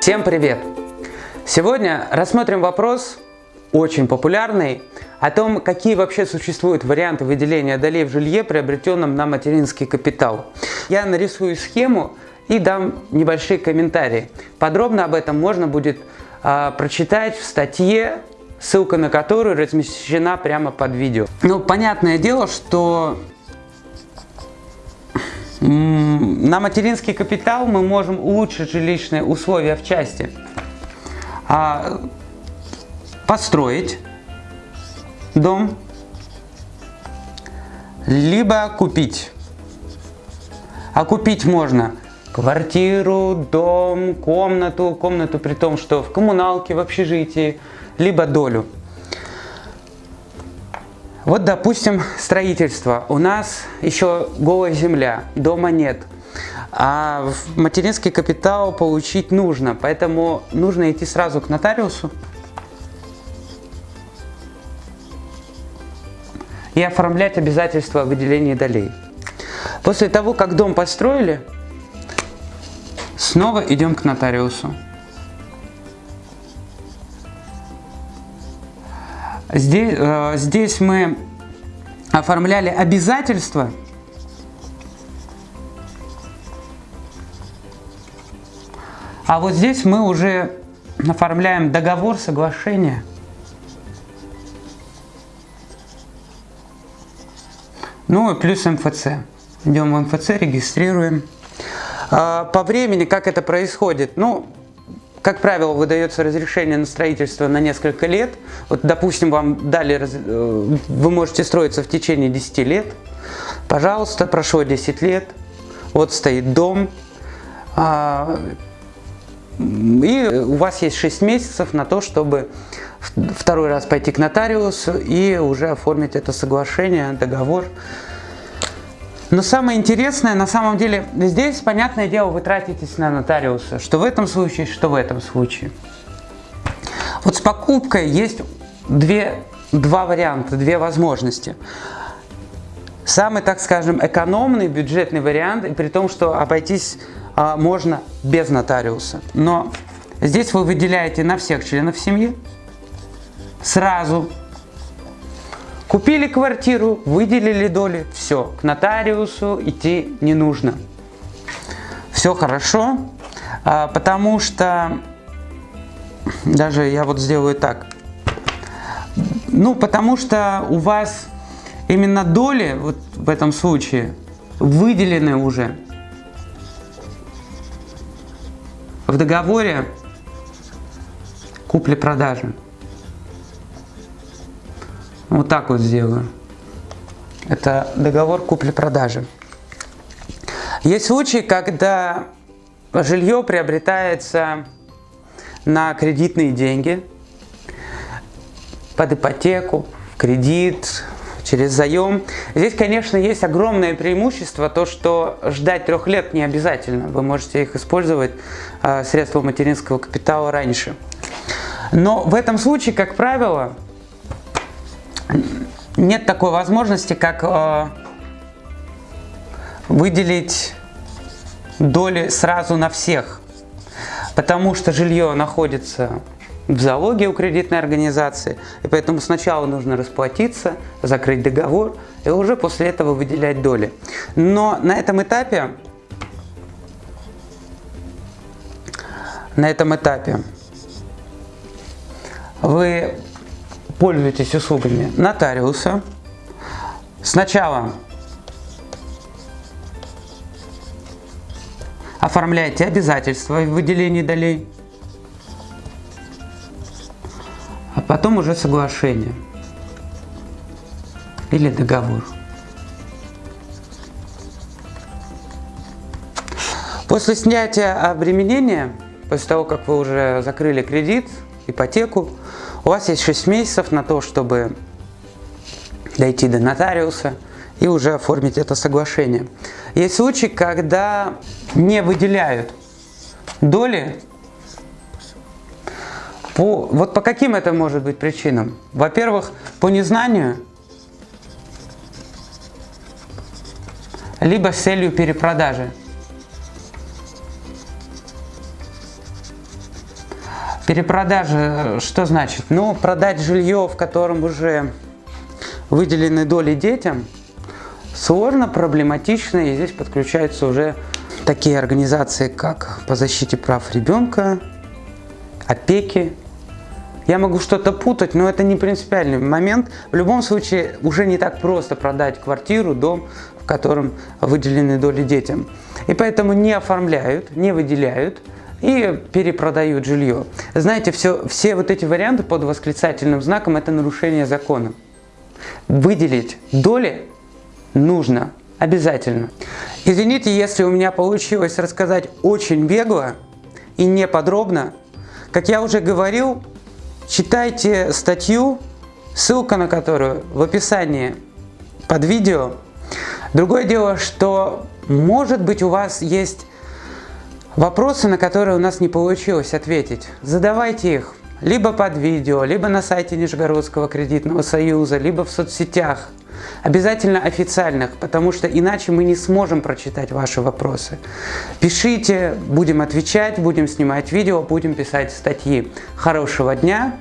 Всем привет! Сегодня рассмотрим вопрос, очень популярный, о том, какие вообще существуют варианты выделения долей в жилье, приобретенном на материнский капитал. Я нарисую схему и дам небольшие комментарии. Подробно об этом можно будет э, прочитать в статье, ссылка на которую размещена прямо под видео. Ну, понятное дело, что на материнский капитал мы можем улучшить жилищные условия в части. А, построить дом, либо купить. А купить можно квартиру, дом, комнату, комнату при том, что в коммуналке, в общежитии, либо долю. Вот, допустим, строительство. У нас еще голая земля, дома нет. А материнский капитал получить нужно, поэтому нужно идти сразу к нотариусу и оформлять обязательства о выделении долей. После того, как дом построили, снова идем к нотариусу. Здесь, э, здесь мы оформляли обязательства, а вот здесь мы уже оформляем договор соглашения. Ну и плюс МФЦ. Идем в МФЦ, регистрируем. А, по времени, как это происходит? Ну, как правило, выдается разрешение на строительство на несколько лет. Вот, допустим, вам дали, э, вы можете строиться в течение 10 лет. Пожалуйста, прошло 10 лет, вот стоит дом, а, и у вас есть 6 месяцев на то, чтобы второй раз пойти к нотариусу и уже оформить это соглашение, договор. Но самое интересное, на самом деле, здесь, понятное дело, вы тратитесь на нотариуса, что в этом случае, что в этом случае. Вот с покупкой есть две, два варианта, две возможности. Самый, так скажем, экономный бюджетный вариант, и при том, что обойтись а, можно без нотариуса. Но здесь вы выделяете на всех членов семьи сразу Купили квартиру, выделили доли, все, к нотариусу идти не нужно. Все хорошо, а, потому что, даже я вот сделаю так, ну, потому что у вас именно доли, вот в этом случае, выделены уже в договоре купли-продажи. Вот так вот сделаю. Это договор купли-продажи. Есть случаи, когда жилье приобретается на кредитные деньги, под ипотеку, кредит, через заем. Здесь, конечно, есть огромное преимущество, то, что ждать трех лет не обязательно. Вы можете их использовать, а, средства материнского капитала, раньше. Но в этом случае, как правило, нет такой возможности, как э, выделить доли сразу на всех, потому что жилье находится в залоге у кредитной организации, и поэтому сначала нужно расплатиться, закрыть договор, и уже после этого выделять доли. Но на этом этапе, на этом этапе вы пользуетесь услугами нотариуса, сначала оформляете обязательства в выделении долей, а потом уже соглашение или договор. После снятия обременения, после того, как вы уже закрыли кредит, ипотеку, у вас есть 6 месяцев на то, чтобы дойти до нотариуса и уже оформить это соглашение. Есть случаи, когда не выделяют доли. По, вот по каким это может быть причинам? Во-первых, по незнанию, либо с целью перепродажи. Перепродажа, что значит? Ну, продать жилье, в котором уже выделены доли детям, сложно, проблематично, и здесь подключаются уже такие организации, как по защите прав ребенка, опеки. Я могу что-то путать, но это не принципиальный момент. В любом случае, уже не так просто продать квартиру, дом, в котором выделены доли детям. И поэтому не оформляют, не выделяют и перепродают жилье. Знаете, все, все вот эти варианты под восклицательным знаком – это нарушение закона. Выделить доли нужно обязательно. Извините, если у меня получилось рассказать очень бегло и не подробно. Как я уже говорил, читайте статью, ссылка на которую в описании под видео. Другое дело, что может быть у вас есть вопросы, на которые у нас не получилось ответить. Задавайте их либо под видео, либо на сайте Нижегородского кредитного союза, либо в соцсетях. Обязательно официальных, потому что иначе мы не сможем прочитать ваши вопросы. Пишите, будем отвечать, будем снимать видео, будем писать статьи. Хорошего дня!